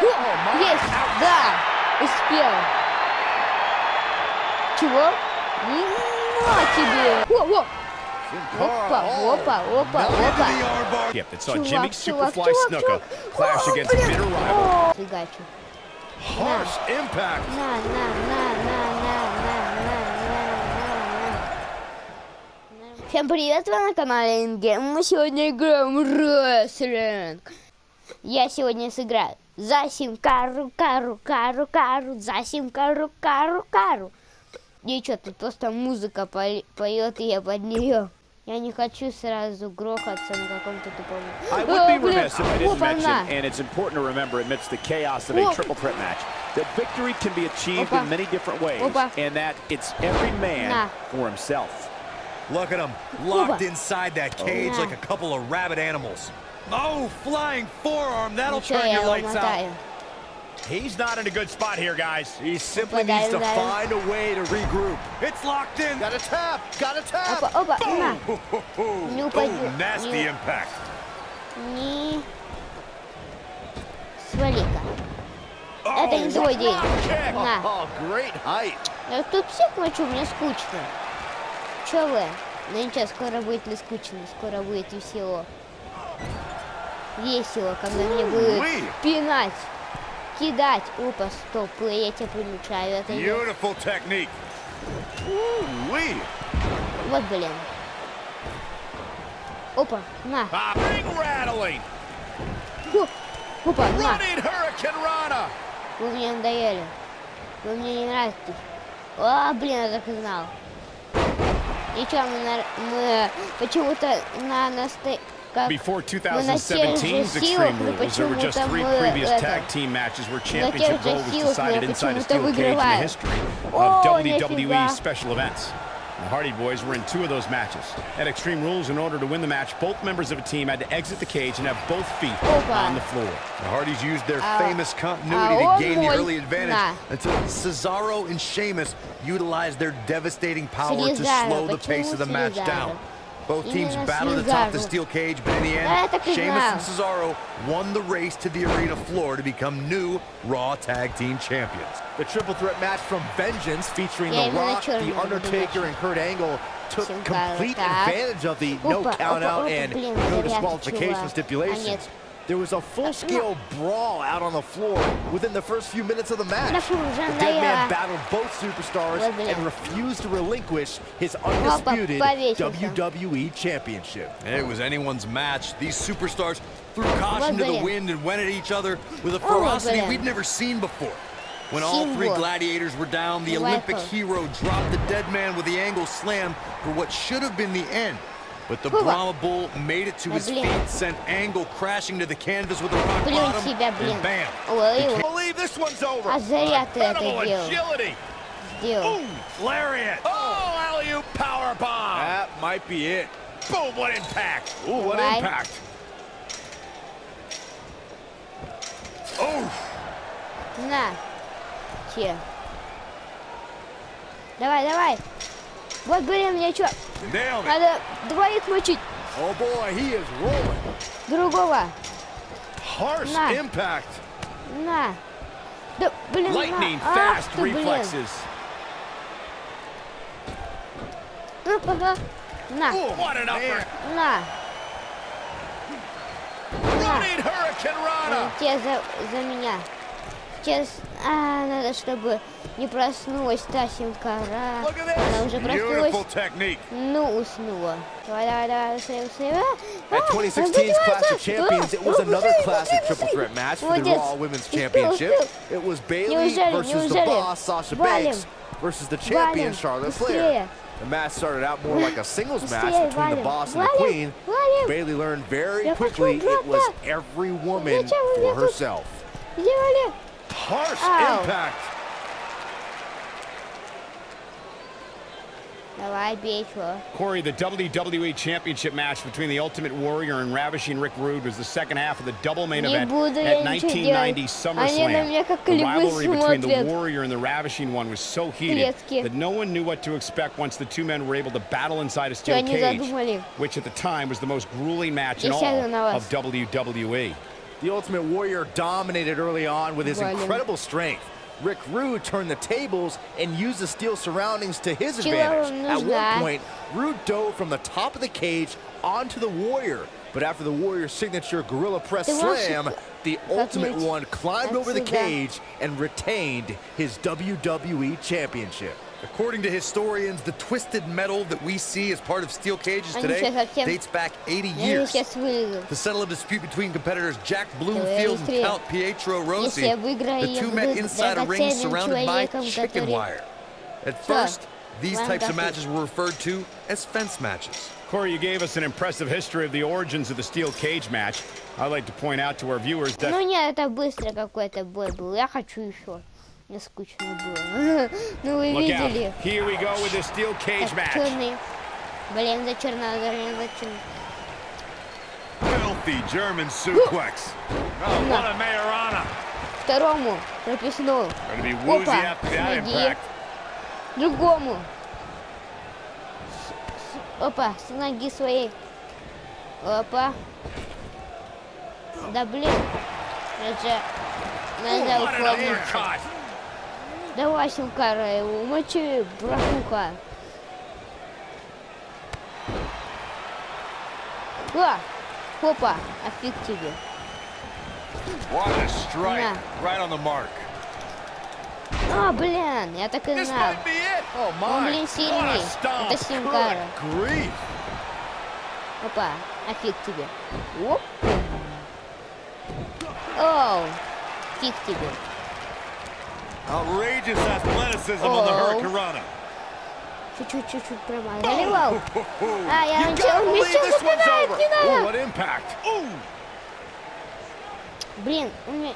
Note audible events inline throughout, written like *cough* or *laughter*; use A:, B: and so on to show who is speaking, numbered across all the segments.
A: О, есть, да, успел. Чего? И на тебе. О, о. Опа, опа, опа, опа. Чувак, чувак,
B: Superfly
A: чувак,
B: Snuka
A: чувак.
B: clash
A: О, блин.
B: bitter rival.
A: О, Фигачу.
C: Harsh impact.
A: На, на, на, на, на, на, на, на, на, на. Всем привет, вы на канале Ингейм. Мы сегодня играем в рестлинг. Я сегодня сыграю за симка, кару, кару, кару, за симка, кару, кару. И что, тут просто музыка по- поет, и я под нее. Я не хочу сразу грохаться на каком-то тупом...
B: I
A: О,
B: would be
A: блин,
B: remiss if I didn't
A: опа,
B: mention,
A: на.
B: and it's important to remember amidst the chaos of
A: Whoa.
B: a triple threat match, that victory can be achieved
A: Опа.
B: in many different ways,
A: Опа.
B: and that it's every man
A: На.
B: for himself.
C: Look at them, locked
A: Opa.
C: inside that cage
A: Oh.
C: like a couple of rabid animals. Oh, flying forearm, that'll
A: Ничего,
C: turn
A: я
C: your
A: его
C: lights out.
A: мотаю.
B: He's not in a good spot here, guys.
C: He simply
A: Опа,
C: needs
A: дай
C: to
A: ударил.
C: find a way to regroup. It's locked in. Got a tap, got a tap.
A: Опа, опа, на. Не упади. *laughs*
C: Oh, nasty
A: Не-
C: impact.
A: Не... Свали-ка. Это не твой день. На.
C: Oh, great height.
A: Я тут всех мочу, мне скучно. Че вы? Ну ничего, скоро будет не скучно, скоро будет весело. Весело, когда мне будут
C: Уи.
A: пинать, кидать. Опа, стоп, я тебя примечаю. Это.
C: Beautiful technique.
A: Вот, блин. Опа, на.
B: Rattling.
A: Фу. Опа, на. Вы мне надоели. Вы мне не нравитесь. О, блин, я так и знал. Ничего, мы, на- мы почему-то на насто...
B: Before 2017's Extreme Rules, there were just three previous tag team matches where championship gold was decided inside a steel cage in the history of WWE special events. The Hardy Boys were in two of those matches. At Extreme Rules, in order to win the match, both members of a team had to exit the cage and have both feet on the floor.
C: The Hardys used their famous continuity to gain the early advantage until Cesaro and Sheamus utilized their devastating power to slow the pace of the match down. Both teams battled atop the steel cage, but in the end, Sheamus and Cesaro won the race to the arena floor to become new Raw Tag Team Champions.
D: The triple threat match from Vengeance featuring The Rock, The Undertaker, and Kurt Angle took complete advantage of the no count out and no disqualification stipulations. There was a full-scale brawl out on the floor within the first few minutes of the match. The dead man battled both superstars and refused to relinquish his undisputed WWE Championship.
C: It was anyone's match. These superstars threw caution to the wind and went at each other with a ferocity we've never seen before. When all three gladiators were down, the Olympic hero dropped the dead man with the angle slam for what should have been the end. But the
A: Опа.
C: Brahma Bull made it to
A: Да,
C: his
A: блин.
C: feet, sent Angle crashing to the canvas with a rock
A: Плюнь
C: bottom,
A: себя, блин.
C: and bam.
A: Ой, ой,
B: believe this one's over.
A: А зря ты это
B: Incredible
A: делал.
B: agility.
A: Сделал.
C: Lariat!
B: Oh, alley-oop power bomb.
D: That might be it.
B: Boom, what impact.
C: Ooh, what
A: Давай.
C: impact! Oh,
A: На. Че? Давай, давай. Вот, блин, мне что? Надо двоих мочить.
D: Oh boy, he is rolling.
A: Другого.
C: Harsh
A: На.
C: impact!
A: На. Да, блин,
B: Lightning
A: на. Ах ты, блин. На,
B: What an upper.
A: на.
B: Running Hurricane Rana.
A: Те за, за меня. Сейчас, а,
C: At
D: 2016's Clash of Champions, it was another classic triple threat match for the Raw Women's Championship. It was
A: Bayley
D: versus the boss Sasha Banks versus the champion Charlotte Flair. The match started out more like a singles match between the boss and the queen. Bayley learned very quickly it was every woman for herself
C: harsh
A: oh.
C: impact.
A: The IBH
B: Corey, the WWE Championship match between the Ultimate Warrior and Ravishing Rick Rude was the second half of the double main event at 1990 SummerSlam. The rivalry between the Warrior and the Ravishing one was so heated that no one knew what to expect once the two men were able to battle inside a steel cage, which at the time was the most grueling match in all of WWE.
D: The Ultimate Warrior dominated early on with his incredible strength. Rick Rude turned the tables and used the steel surroundings to his advantage. At one point, Rude dove from the top of the cage onto the Warrior, but after the Warrior's signature Gorilla Press slam, the Ultimate One climbed over the cage and retained his WWE Championship.
C: According to historians, the twisted metal that we see as part of steel cages
A: Они
C: today
A: сейчас совсем-
C: dates back 80
A: Я
C: years.
A: сейчас вылезу.
C: To settle a dispute between competitors Jack Bloomfield and
A: быстрее.
C: Count Pietro
A: Если
C: Rossi,
A: я выиграю,
C: the
A: я
C: two met
A: буду
C: inside a ring
A: драгоценным
C: surrounded by
A: человеком,
C: chicken
A: который-
C: wire. At
A: Всё.
C: first, these
A: Вам
C: types of
A: дохуй.
C: matches were referred to as fence matches.
B: Corey, you gave us an impressive history of the origins of the steel cage match. I'd like to point out to our viewers that
A: Ну нет, это быстро какой-то бой был. Я хочу еще. Мне скучно было. *laughs* ну вы видели. Так, черный. Блин, за надо, зачем?
C: Filthy German suplex.
B: What a Majorana.
A: Второму
B: прописну.
A: Опа, ноги. Другому. Опа, с ноги своей. Опа. Да блин. Это
B: же... Надо
A: уклониться. Давай, Силкара, э, умочи, брахуха. О, хопа, офиг тебе. На. А, блин, я так и знал. Он, блин, сильный. Это Силкара. Опа, офиг тебе. Оп. Оу, фиг тебе.
C: Outrageous athleticism oh. on the Hurricanrana.
A: Чуть-чуть проваливал. А, я начал мячом попадает, не надо.
B: What impact.
A: Блин, у меня...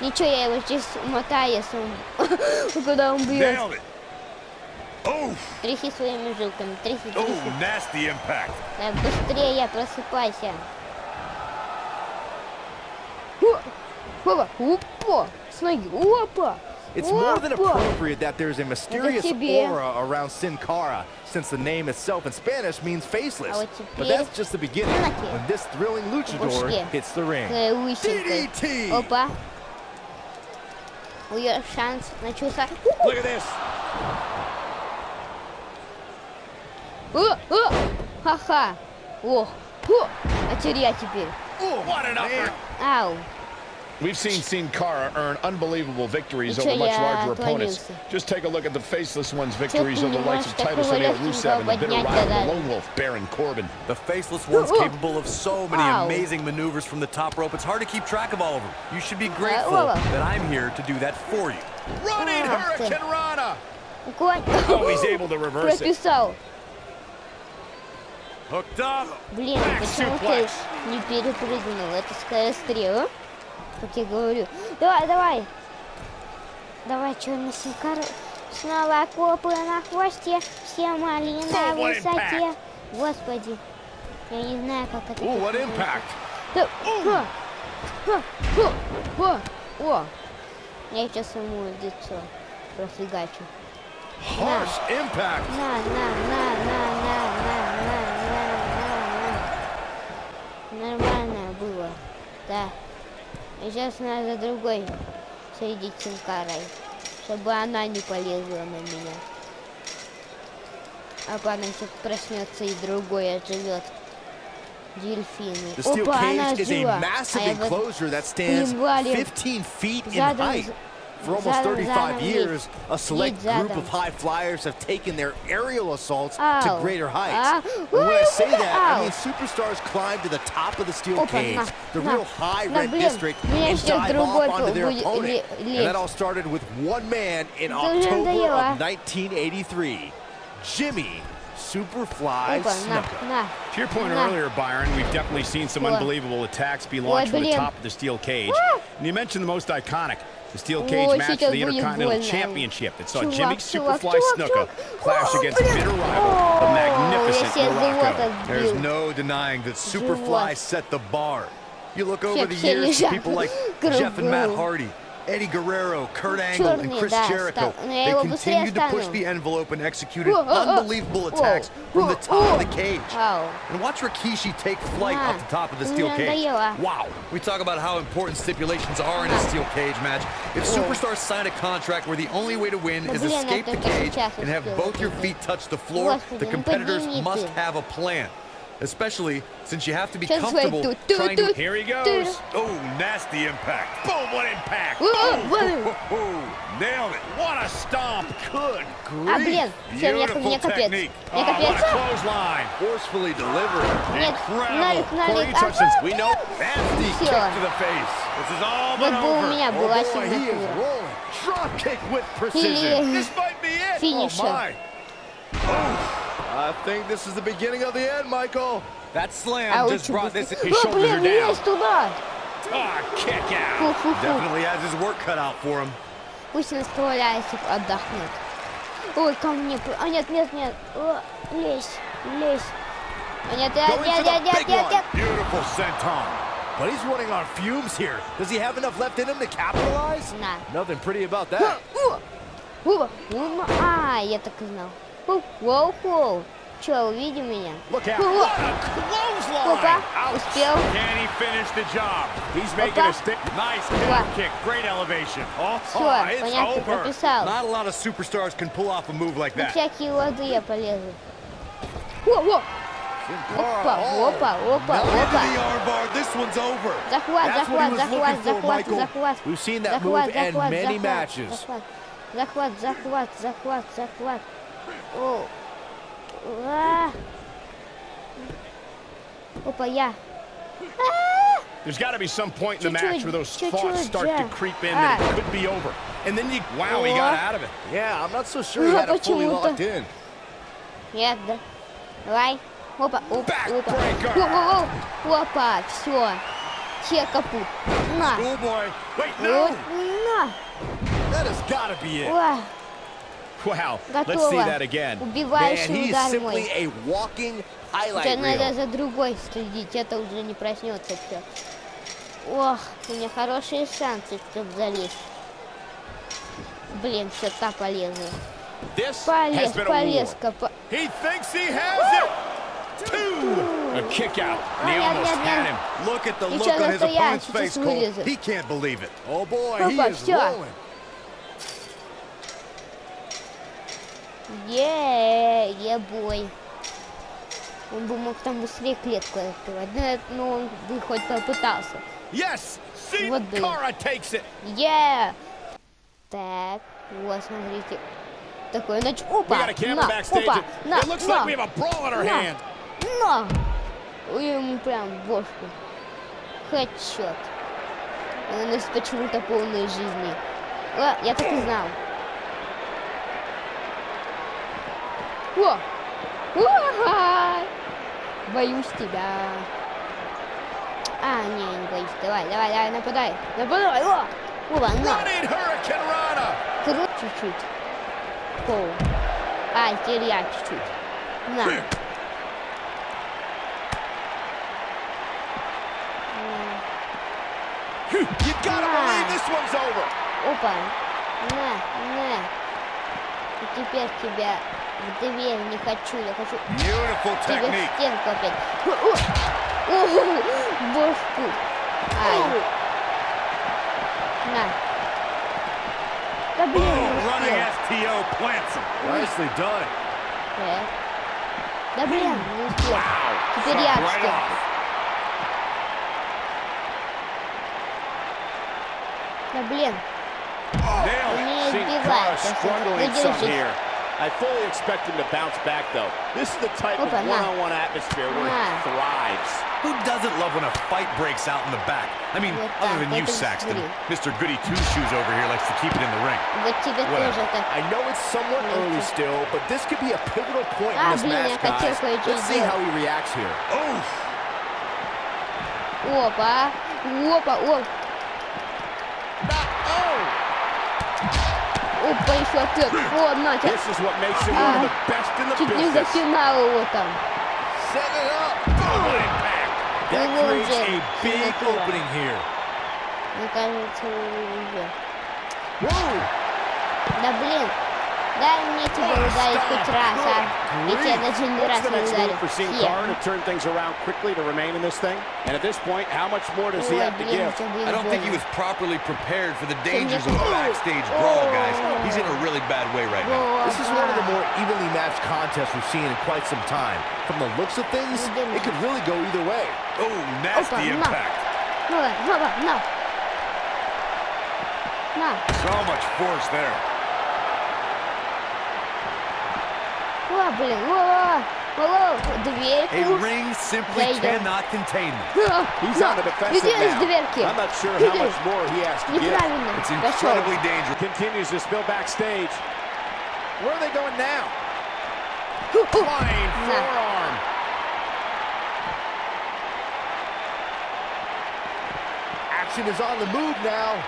A: Ничего, я его сейчас умотаю, если он... *laughs* Куда он бьет. Тряхи своими жилками,
C: тряхи, тряхи.
A: Да, быстрее я просыпайся. Опа, опа. с ноги, опа.
D: It's more than
A: опа.
D: appropriate that there's a mysterious
A: тебе.
D: aura around Sin Cara, since the name itself in Spanish means faceless.
A: А вот
D: But
A: теперь-
D: that's just the beginning,
A: На тебе.
D: when this thrilling luchador
A: Пушки.
D: hits the ring.
A: Э, лысинкой.
C: DDT.
A: Опа. У нее шанс начался.
C: Look at this.
A: О, о, ха-ха. Ох, о, а теперь я теперь.
B: What an uppercut.
A: Ау.
B: We've seen Sin Cara earn unbelievable victories
A: Ничего,
B: over much
A: я
B: larger opponents.
A: отклонился.
B: Just take a look at the faceless one's victories
A: ты
B: over
A: не
B: the likes
A: можешь
B: of Titus
A: такого
B: O'Neil,
A: легкого
B: Rusev, and the bitter
A: поднять
B: rival, the
A: тогда?
B: Lone Wolf, Baron Corbin.
C: The faceless one's
A: Oh.
C: capable of so many
A: Ow.
C: amazing maneuvers from the top rope. It's hard to keep track of all of them. You should be
A: oh.
C: grateful
A: well.
C: that I'm here to do that for you.
B: Running
A: Ah, ты.
B: Hurricane Rana.
A: Конь.
B: Oh, he's able to reverse it.
A: Прописал.
C: Hooked up.
A: Блин,
B: Back
A: почему ты
B: suplex.
A: не перепрыгнул? Это скорострел, Как я говорю. Давай, давай. Давай, черный синкар. Снова копы на хвосте, все малины на высоте. Господи, я не знаю, как это.
B: Ooh, what impact.
A: Да, ха, ха, ха, ха. О, я сейчас ему лицо профигачу.
C: Harsh impact.
A: На, на, на, на, на, Сейчас надо другой среди Чинкарой, чтобы она не полезла на меня. А потом Паночек проснется и другой отживет. Дельфины. Опа, она жива. А я вот... Задом...
D: For almost 35 years, a select group of high flyers have taken their aerial assaults to greater heights. And when I say that, I mean superstars climb to the top of the steel cage, the real high red district, and dive off onto their opponent. And that all started with one man in October of 1983, Jimmy Superfly Snuka.
B: To your point earlier, Byron, we've definitely seen some unbelievable attacks be launched from the top of the steel cage. And you mentioned the most iconic, the steel cage match for the Intercontinental Championship. That saw Jimmy Superfly Snuka clash against bitter rival, the magnificent Muraco.
C: There's no denying that Superfly set the bar. You look over the years, people like *laughs* Jeff and Matt Hardy, Eddie Guerrero, Kurt Angle, and Chris Jericho. They continued to push the envelope and executed unbelievable attacks from the top of the cage. And watch Rikishi take flight off the top of the steel cage. Wow. We talk about how important stipulations are in a steel cage match. If superstars sign a contract where the only way to win is escape the cage and have both your feet touch the floor, the competitors must have a plan Especially since you have to be
A: Сейчас свои
C: comfortable
A: тут, тут,
C: trying to...
A: тут.
B: Here he goes.
A: Тут.
C: Oh, nasty impact.
B: Boom, what impact.
A: О, о, вот.
C: Nailed it.
B: What a stomp. Good
A: А, блин, все, мне, мне капец. Мне
B: Oh,
A: капец.
B: what a clothesline.
C: Forcefully delivered.
A: Нет,
C: Incredible.
A: налик,
B: Corey
A: налик.
B: Hutchins, we know.
C: Nasty
A: Всё.
C: kick to the face. This is all
A: Вот
C: but
A: бы у
C: over.
A: меня
C: Oh
A: была
C: boy, he is
A: сигнатура.
C: rolling. Drop kick with
A: Или
C: precision. This might be it.
A: финишер.
C: Oh my. I think this is the beginning of the end, Michael.
D: That slam
A: А
D: just
A: лучше
D: brought
A: бы-
D: this.
B: His
A: О,
B: shoulders are
A: блин,
B: down.
A: лезь туда.
B: Ah, kick out.
A: Фу-фу-фу.
C: Definitely has his work cut out for him.
A: Пусть наставляйся, отдохнет. Ой, ко мне. п- А нет, нет, нет. О, лезь, лезь. А нет, нет,
C: Going
A: нет,
C: for the
A: нет, нет,
C: big
A: нет,
C: one.
A: нет.
C: Beautiful senton. But he's running on fumes here. Does he have enough left in him to capitalize?
A: На.
C: Nothing pretty about
A: О,
C: that.
A: о, о, о, А, я так и знал. О, Воу, воу. Че, увидел меня?
B: Look out.
A: О,
B: What
A: о.
B: a clothesline.
A: Опа,
B: Ouch.
A: успел.
B: Can he finish the job? He's making
A: Опа.
B: a stick. Nice
A: Опа.
B: down kick. Great elevation. Oh,
A: Все,
B: oh, it's
A: понятно,
B: over.
A: прописал.
C: Not a lot of superstars can pull off a move like
A: На
C: that.
A: всякие лады я полезу. О, о, опа, опа, опа,
C: Now into
A: опа.
C: the armbar. This one's over.
A: Захват,
C: That's what he
A: захват,
C: was
A: захват,
C: looking for,
A: захват,
C: Michael.
A: захват.
C: We've seen that
A: Захват,
C: move end
A: захват,
C: many
A: захват,
C: matches.
A: Захват, захват, захват, захват, захват. О. А. Опа, я. А.
B: There's got to be some point in the
A: Чуть-чуть,
B: match where those
A: чуть-чуть,
B: thoughts start to
A: да.
B: creep in that
A: А.
B: it could be over. And then you, wow, he got
A: О.
B: out of it.
C: Yeah, I'm not so sure he
A: Ну,
C: had it fully
A: почему-то.
C: locked in.
A: Нет, да. Давай. Опа, опа, опа.
B: Backbreaker.
A: О, о, о. Опа, все. Че капут. На.
C: Schoolboy. Wait,
A: Вот,
C: no.
A: на.
C: That has got to be it.
A: О,
B: Wow. Let's see
A: Готово. Убивающий удар мой.
C: highlight
A: надо за другой следить, это уже не проснется все. Ох, у меня хорошие шансы, чтобы залезть. Блин, все та полезу.
B: This
A: Полез, полезка. по-
B: He thinks he has it. Two. A kick out. And he
A: Oh,
B: almost had him.
C: Look at the look on his opponent's face, Cole. He can't believe it. Oh boy, he is rolling.
A: Е, е бой. Он бы мог там быстрее клетку открывать, ну, но ну, он бы хоть попытался.
B: Yes,
A: вот
B: бы.
A: Yeah. Так, вот, смотрите. Такой
B: нач...
A: Опа, на, опа, на, на, на. Ой, ему прям бошку. Хэдшот. Она носит почему-то полной жизни. О, я так и знал. О! Уа! Боюсь тебя. А, не, не боюсь. Давай, давай, давай, нападай. Нападай. О! Опа, на. Крут чуть-чуть. Пол. А, теперь я чуть-чуть. На.
C: You gotta
A: Ah.
C: believe this one's over.
A: Опа. На, на. И теперь тебя в дверь не хочу, я хочу... Тебе в стенку опять. Бошку. Ай. На. Да блин,
C: ну Nicely done.
A: Ну да блин, не успел. Теперь я в стенку. Да блин. Не
B: избивает.
A: Выдержись.
B: Cara
A: просто
B: struggling some
A: задержись.
B: here. I fully expect him to bounce back, though. This is the type of
A: Опа, на.
B: one-on-one atmosphere where
A: На.
B: he thrives.
C: Who doesn't love when a fight breaks out in the back? I mean,
A: Вот
C: other
A: так,
C: than you,
A: это
C: Saxton.
A: смотри.
C: Mr. Goody Two-Shoes over here likes to keep it in the ring.
A: Вот тебе
C: Whatever.
A: тоже так.
E: I know it's somewhat early still, but this could be a pivotal point
A: Ah,
E: in this
A: блин,
E: match,
A: я хотел
E: guys.
A: кое-что
E: Let's see
A: сделать.
E: how he reacts here.
C: Oof.
A: Опа. Опа, оп. Опа,
B: best in the
A: Чуть не
B: business.
A: запинал его там.
C: Set it up. Boom, impact. That
A: Его
C: creates
A: уже
C: a big
A: сигнатура.
C: opening here.
A: Мне кажется, уже. Да блин. Дай мне тебя ударить хоть раз, а? Я тебя даже не раз
B: What's the
A: не
B: next
A: ударил.
B: move for Sin
A: Все.
B: Cara to turn things around quickly to remain in this thing? And at this point, how much more does he
A: Ой,
B: have to
A: блин,
B: give?
A: это
C: I
A: было
C: don't think he
A: больно.
C: was properly prepared for the
A: Can you-
C: dangers of a backstage brawl, guys. He's in a really bad way right now.
A: Во,
D: This is one of the
A: да.
D: more evenly matched contests we've seen in quite some time. From the looks of things, it could really go either way.
C: Oh, nasty
A: Опа, на.
C: impact.
A: Ну, на, на, на. На.
C: So much force there. A ring simply cannot contain them. *laughs*
B: He's on the defensive now. I'm not sure how much more he has to give.
C: It's incredibly dangerous.
B: Continues to spill backstage. Where are they going now? Flying forearm.
D: Action is on the move now.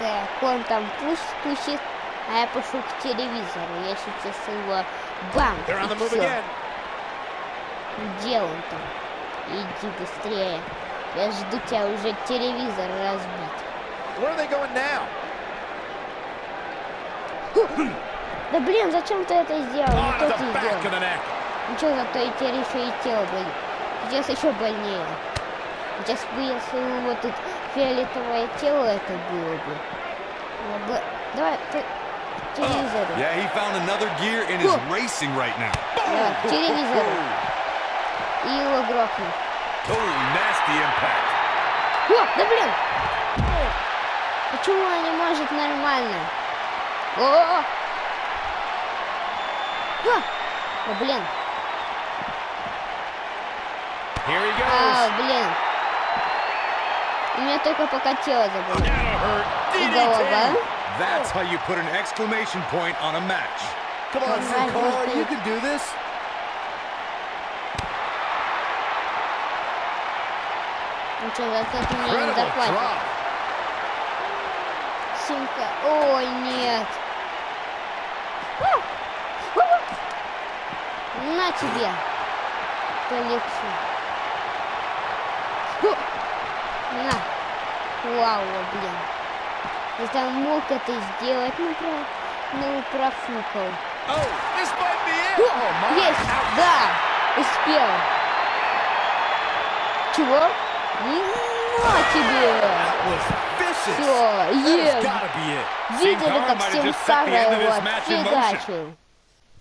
A: There, Quantum Push pushes а я пошел к телевизору. Я сейчас его бам, и
B: again.
A: Где он там? Иди быстрее. Я жду тебя уже телевизор разбить. Да блин, зачем ты это сделал? Не то ты сделал. Ничего, зато и теперь еще и тело болит. Сейчас еще больнее. Сейчас бы, если у него тут фиолетовое тело, это было бы- Давай, ты к телевизору.
C: Yeah, he found another gear and is racing right now.
A: Давай, к телевизору. И его грохну.
C: Oh, nasty impact.
A: О, да блин! Почему он не может нормально? О! А! Да блин!
B: Here he
A: А,
B: goes.
A: блин! У меня только пока тело
B: hurt.
A: И голова.
C: That's how you put an exclamation point on a match.
D: Come on, Sin
A: Right,
D: Cara,
A: right.
D: you can do this.
A: Ну что, зато ты мне не
D: Incredible
A: заплатишь.
D: drop.
A: Симка. Ой, нет. А! А! На тебе. По лицу. Фу! На. Вау, блин. Хотя он мог это сделать, но, про... но профукал.
C: Oh,
A: О, есть! Да! Успел! Чего? На
C: ну, тебе!
A: Все,
C: есть!
A: Видели, как всем
C: Сара
A: его отфигачил.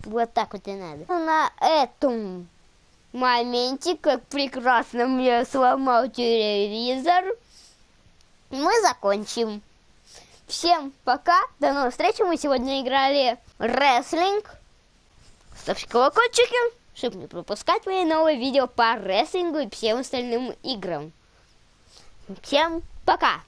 A: Вот так вот и надо. Ну, на этом моменте, как прекрасно мне сломал телевизор, мы закончим. Всем пока, до новых встреч. Мы сегодня играли рестлинг. Ставьте колокольчики, чтобы не пропускать мои новые видео по рестлингу и всем остальным играм. Всем пока!